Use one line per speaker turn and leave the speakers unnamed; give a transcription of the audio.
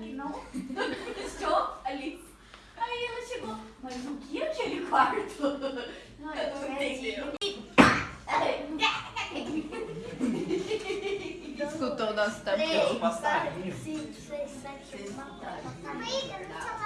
que
não estou ali. Aí ela chegou, mas o que é aquele quarto? Não,
eu não entendeu.
Escutou o nosso
tapete. Os
passarinhos.
Sim, foi isso aqui. Mãe, eu não